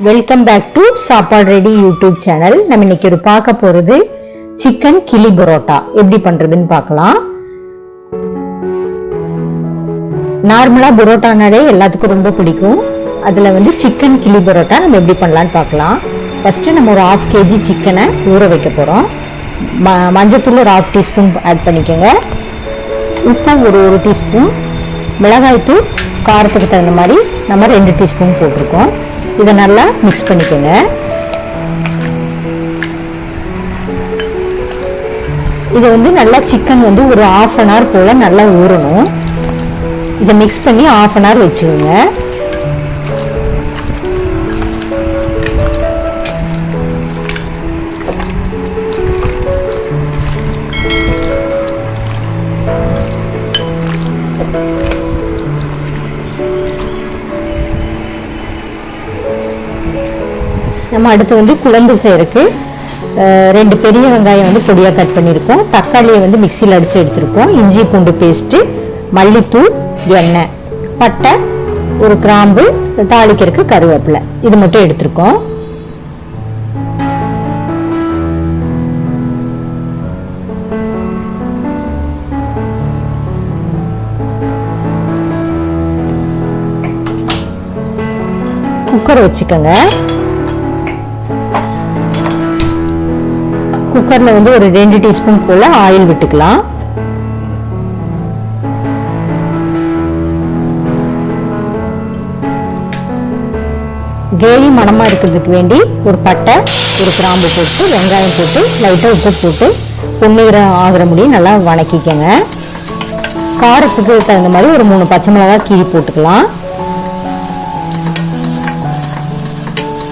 Welcome back to Sappadu ready YouTube channel நம்ம இன்னைக்கு ஒரு பார்க்க போகிறது சிக்கன் கிளி பரோட்டா. எப்படி பண்ணுறதுன்னு பார்க்கலாம். நார்மலாக பரோட்டானாலே எல்லாத்துக்கும் ரொம்ப பிடிக்கும். அதில் வந்து சிக்கன் கிளி பரோட்டா நம்ம எப்படி பண்ணலான்னு பார்க்கலாம். ஃபஸ்ட்டு நம்ம ஒரு ஆஃப் கேஜி சிக்கனை ஊற வைக்க போகிறோம் ம மஞ்சத்தூள் ஒரு ஆஃப் டீஸ்பூன் ஆட் பண்ணிக்கோங்க. உப்பு ஒரு ஒரு டீஸ்பூன் மிளகாய்த்தூள் காரத்துக்கு தகுந்த மாதிரி நம்ம ரெண்டு டீஸ்பூன் போட்டிருக்கோம். இதை நல்லா மிக்ஸ் பண்ணிக்கோங்க. இதை வந்து நல்லா சிக்கன் வந்து ஒரு ஆஃப் அன் ஹவர் போல் நல்லா ஊறணும். இதை மிக்ஸ் பண்ணி ஆஃப் அன் ஹவர் வச்சுக்கோங்க. நம்ம அடுத்து வந்து குழம்பு செய்கிறதுக்கு ரெண்டு பெரிய வெங்காயம் வந்து பொடியாக கட் பண்ணியிருக்கோம். தக்காளியை வந்து மிக்சியில் அடித்து எடுத்திருக்கோம். இஞ்சி பூண்டு பேஸ்ட்டு மல்லித்தூள் எண்ணெய் பட்டை ஒரு கிராம்பு தாளிக்கிறதுக்கு கருவேப்பிலை. இது மட்டும் எடுத்திருக்கோம். குக்கர் வச்சுக்கோங்க. குக்கரில் வந்து ஒரு ரெண்டு டீஸ்பூன் போல் ஆயில் விட்டுக்கலாம். கிரேவி மனமாக இருக்கிறதுக்கு வேண்டி ஒரு பட்டை ஒரு கிராம்பு போட்டு வெங்காயம் போட்டு லைட்டாக உப்பு போட்டு பொன்னிறம் ஆகிற முடியும் நல்லா வணக்கிக்கங்க. காரத்துக்கு தகுந்த மாதிரி ஒரு மூணு பச்சை மிளகாய் கீரி போட்டுக்கலாம்.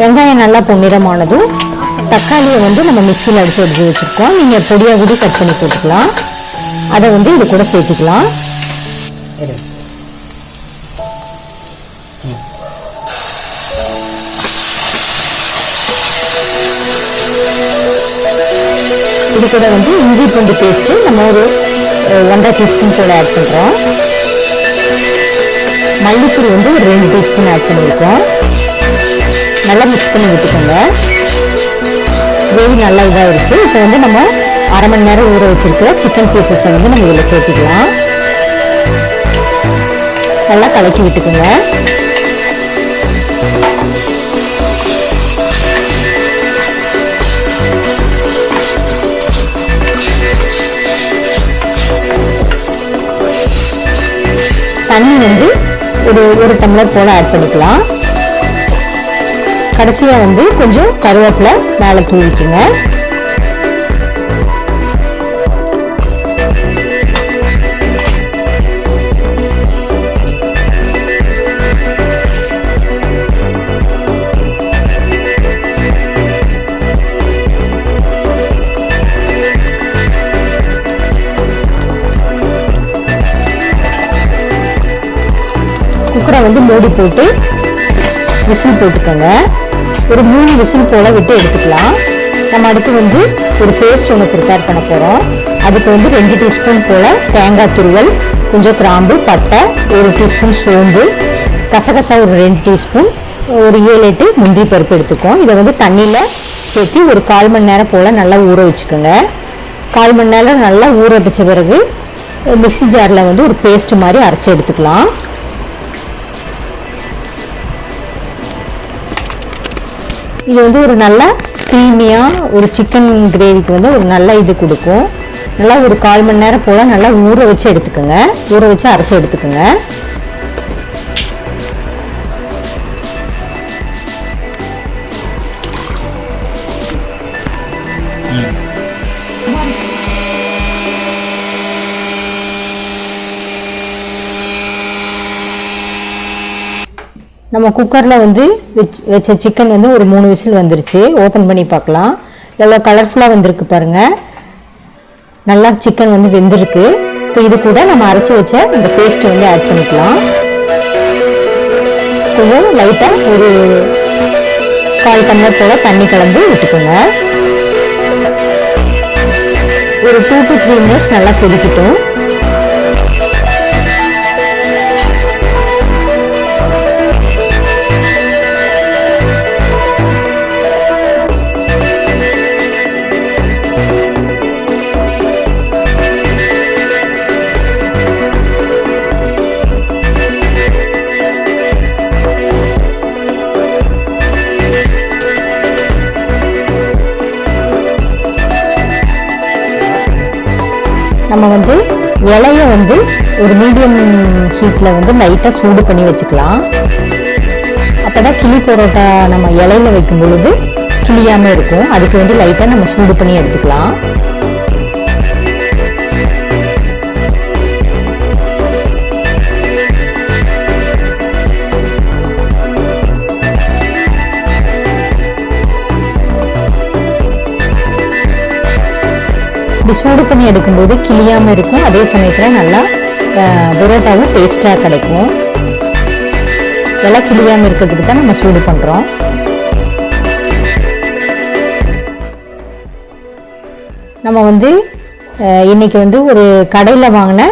வெங்காயம் நல்லா பொன்னிறமானதும் தக்காளியை வந்து நம்ம மிக்சியில் அடித்து எடுத்து வச்சுருக்கோம். நீங்கள் பொடியாக கூட கட் பண்ணி போட்டுக்கலாம். அதை வந்து இது கூட சேர்த்துக்கலாம். இது கூட வந்து இஞ்சி பூண்டு பேஸ்ட்டு நம்ம ஒரு ஒன்றரை டீஸ்பூன் போல் ஆட் பண்ணுறோம் மல்லித்தூள் வந்து ஒரு ரெண்டு டீஸ்பூன் ஆட் பண்ணியிருக்கோம். நல்லா மிக்ஸ் பண்ணி விட்டுக்கோங்க. கிரேவி நல்லா இதாகிடுச்சு இப்போ வந்து நம்ம அரை மணி நேரம் ஊற வச்சிருக்கிற சிக்கன் பீசஸை வந்து நம்ம இதில் சேர்த்துக்கலாம். நல்லா கலக்கி விட்டுக்கோங்க. தண்ணி வந்து ஒரு ஒரு டம்ளர் போல் ஆட் பண்ணிக்கலாம். கடைசியாக வந்து கொஞ்சம் கருவேப்பிலை மேலே தூவிக்குங்க குக்கரை வந்து மூடி போட்டு விசில் போட்டுக்கோங்க. ஒரு மூணு விசில் போல் விட்டு எடுத்துக்கலாம். நம்ம அடுத்து வந்து ஒரு பேஸ்ட் ஒன்று ப்ரிப்பேர் பண்ண போகிறோம் அதுக்கு வந்து ரெண்டு டீஸ்பூன் போல் தேங்காய் துருவல் கொஞ்சம் கிராம்பு பட்டை ஒரு டீஸ்பூன் சோம்பு கசகசா ஒரு ரெண்டு டீஸ்பூன் ஒரு ஏழு எட்டு முந்திரி பருப்பு எடுத்துக்கோம் இதை வந்து தண்ணியில் சேர்த்து ஒரு கால் மணி நேரம் போல் நல்லா ஊற வச்சுக்கோங்க. கால் மணி நேரம் நல்லா ஊற வச்ச பிறகு மிக்ஸி ஜாரில் வந்து ஒரு பேஸ்ட் மாதிரி அரைச்சி எடுத்துக்கலாம். இது வந்து ஒரு நல்ல க்ரீமியாக ஒரு சிக்கன் கிரேவிக்கு வந்து ஒரு நல்ல இது கொடுக்கும். நல்லா ஒரு கால் மணி நேரம் போல் நல்லா ஊற வச்சு எடுத்துக்கோங்க. ஊற வச்சு அரைச்சி எடுத்துக்கோங்க. நம்ம குக்கரில் வந்து வச்சு வச்ச சிக்கன் வந்து ஒரு மூணு விசில் வந்துருச்சு. ஓப்பன் பண்ணி பார்க்கலாம். எவ்வளோ கலர்ஃபுல்லாக வந்திருக்கு பாருங்கள் நல்லா சிக்கன் வந்து வெந்திருக்கு. இப்போ இது கூட நம்ம அரைச்சி வச்ச இந்த பேஸ்ட்டை வந்து ஆட் பண்ணிக்கலாம். கொஞ்சம் லைட்டாக ஒரு கால் டம்ளர் போல் தண்ணி கலந்து விட்டுக்கோங்க. ஒரு டூ டு த்ரீ மினிட்ஸ் நல்லா கொதிக்கட்டும். நம்ம வந்து இலைய வந்து ஒரு மீடியம் ஹீட்டில் வந்து லைட்டாக சூடு பண்ணி வச்சுக்கலாம். அப்போ தான் கிளி பரோட்டா நம்ம இலையில வைக்கும் பொழுது கிளியாமல் இருக்கும். அதுக்கு வந்து லைட்டாக நம்ம சூடு பண்ணி எடுத்துக்கலாம். இப்படி சூடு பண்ணி எடுக்கும்போது கிளியாமல் இருக்கும். அதே சமயத்தில் நல்லா அஹ், பரோட்டாவும் டேஸ்ட்டாக கிடைக்கும். எல்லாம் கிளியாமல் இருக்கிறதுக்கு தான் நம்ம சூடு பண்ணுறோம் நம்ம வந்து இன்றைக்கி இன்னைக்கு வந்து ஒரு கடையில் வாங்கின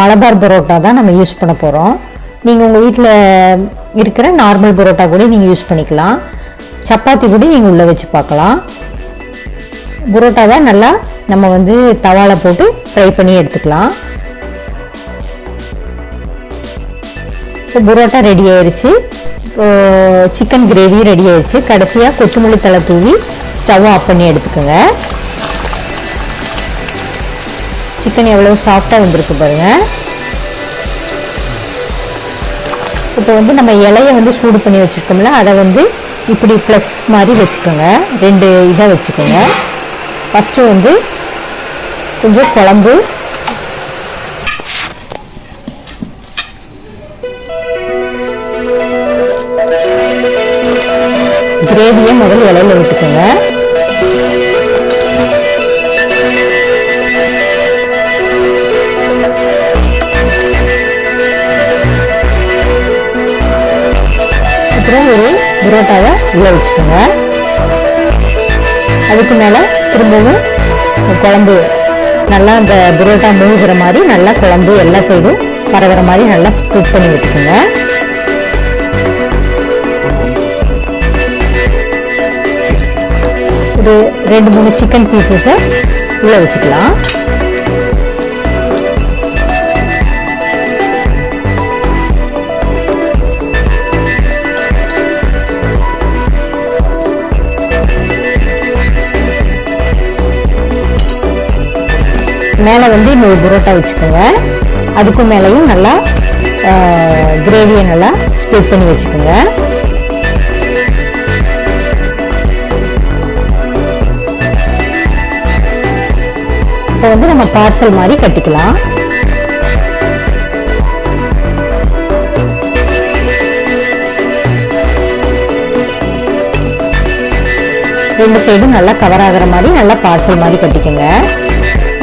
மலபார் பரோட்டா தான் நம்ம யூஸ் பண்ண போகிறோம் நீங்கள் உங்கள் வீட்டில் இருக்கிற நார்மல் பரோட்டா கூட நீங்கள் யூஸ் பண்ணிக்கலாம். சப்பாத்தி கூட நீங்கள் உள்ளே வச்சு பார்க்கலாம். புரோட்டாவை நல்லா நம்ம வந்து தவாவில் போட்டு ஃப்ரை பண்ணி எடுத்துக்கலாம். இப்போ புரோட்டா ரெடி ஆயிடுச்சு சிக்கன் கிரேவி ரெடி ஆயிடுச்சு கடைசியாக கொத்தமல்லி தலை தூவி ஸ்டவ் ஆஃப் பண்ணி எடுத்துக்கோங்க. சிக்கன் எவ்வளோ சாஃப்டாக வந்திருக்கு பாருங்க. இப்போ வந்து நம்ம இலையை வந்து சூடு பண்ணி வச்சுருக்கோம்ல அதை வந்து இப்படி ப்ளஸ் மாதிரி வச்சுக்கோங்க. ரெண்டு இதாக வச்சுக்கோங்க. ஃபஸ்ட்டு வந்து கொஞ்சம் குழம்பு. கிரேவியை முதல்ல இலையில விட்டுக்கோங்க. அப்புறம் ஒரு புரோட்டாவை உள்ள வச்சுக்கோங்க. அதுக்கு மேலே திரும்பவும் குழம்பு நல்லா அந்த புரோட்டா மூழ்கிற மாதிரி நல்லா குழம்பு எல்லா சைடும் பரவுற மாதிரி நல்லா ஸ்ப்ரெட் பண்ணி விட்டுக்கோங்க. ஒரு ரெண்டு மூணு சிக்கன் பீசஸை உள்ளே வச்சுக்கலாம். மேலே வந்து இன்னொரு புரோட்டா வச்சுக்கோங்க. அதுக்கும் மேலேயும் நல்லா கிரேவியை நல்லா ஸ்ப்ரெட் பண்ணி வச்சுக்கோங்க. இப்போ வந்து நம்ம பார்சல் மாதிரி கட்டிக்கலாம். ரெண்டு சைடும் நல்லா கவர் ஆகிற மாதிரி நல்லா பார்சல் மாதிரி கட்டிக்கோங்க.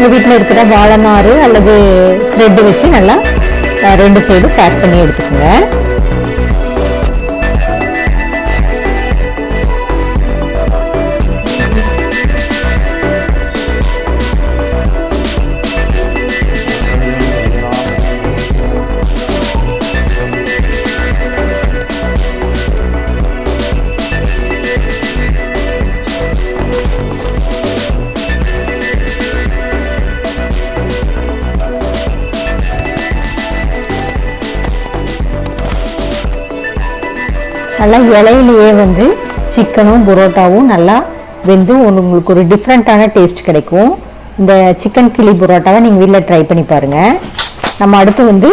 உங்கள் வீட்டில் இருக்கிற வாழைமாறு அல்லது த்ரெட்டு வச்சு நல்லா ரெண்டு சைடு பேக் பண்ணி எடுத்துக்கோங்க. நல்லா இலையிலேயே வந்து சிக்கனும் புரோட்டாவும் நல்லா வெந்து ஒன்று உங்களுக்கு ஒரு டிஃப்ரெண்ட்டான டேஸ்ட் கிடைக்கும். இந்த சிக்கன் கிளி புரோட்டாவை நீங்கள் வீட்டில் ட்ரை பண்ணி பாருங்கள் நம்ம அடுத்து வந்து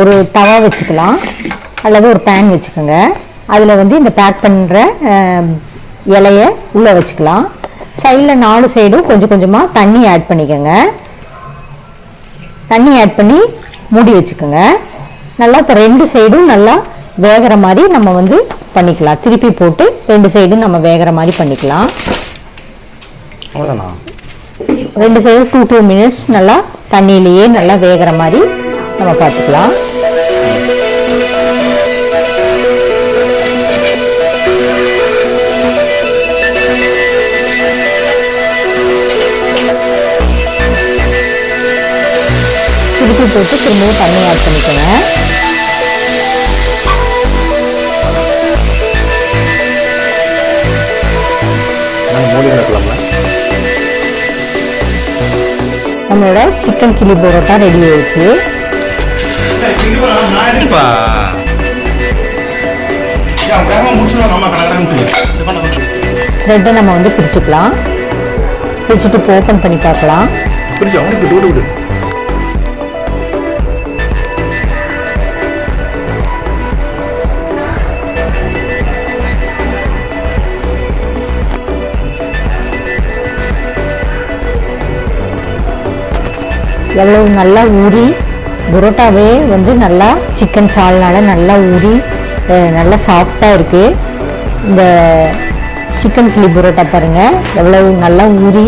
ஒரு தவா வச்சுக்கலாம். அல்லது ஒரு பேன் வச்சுக்கோங்க. அதில் வந்து இந்த பேக் பண்ணுற இலையை உள்ளே வச்சுக்கலாம். சைடில் நாலு சைடும் கொஞ்சம் கொஞ்சமாக தண்ணி ஆட் பண்ணிக்கோங்க. தண்ணி ஆட் பண்ணி மூடி வச்சுக்கோங்க. நல்லா இப்போ ரெண்டு சைடும் நல்லா வேகிற மாதிரி நம்ம வந்து பண்ணிக்கலாம். திருப்பி போட்டு ரெண்டு சைடும் நம்ம வேகிற மாதிரி பண்ணிக்கலாம். ரெண்டு சைடும் டூ டூ மினிட்ஸ் நல்லா தண்ணியிலேயே நல்லா வேகிற மாதிரி நம்ம பார்த்துக்கலாம். திருப்பி போட்டு திரும்பவும் தண்ணி ஆட் பண்ணிக்கோங்க. மூடி இருக்கலாம்ல நம்மளோட சிக்கன் கிளி பரோட்டா ரெடி ஆயிடுச்சு. த்ரெட்டை நம்ம வந்து பிரிச்சுக்கலாம். பிரிச்சுட்டு ஓப்பன் பண்ணி பார்க்கலாம். பிரிச்சு அவனுக்கு எவ்வளவு நல்லா ஊறி புரோட்டாவே வந்து நல்லா சிக்கன் சால்னால் நல்லா ஊறி நல்லா சாஃப்டாக இருக்குது இந்த சிக்கன் கிளி புரோட்டா பாருங்கள் எவ்வளவு நல்லா ஊறி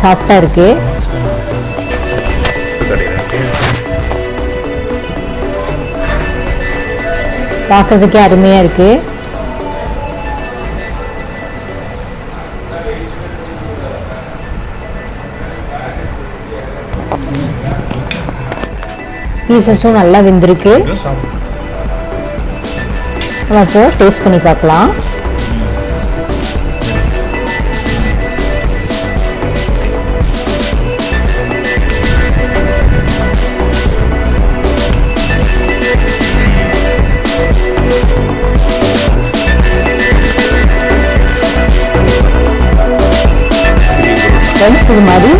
சாஃப்டாக இருக்குது பார்க்கறதுக்கே அருமையாக இருக்குது பீசஸும் நல்லா வெந்திருக்கு. நம்ம இப்போ டேஸ்ட் பண்ணி பார்க்கலாம். ஃப்ரெண்ட்ஸ் இது மாதிரி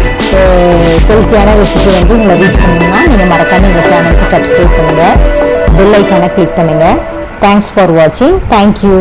ஹெல்த்தியான ரெசிபி வந்து உங்களை ரீச் பண்ணணும்னா நீங்கள் மறக்காம எங்கள் சேனலுக்கு சப்ஸ்கிரைப் பண்ணுங்கள் பெல் ஐக்கானை கிளிக் பண்ணுங்கள் தேங்க்ஸ் ஃபார் வாட்சிங் தேங்க்யூ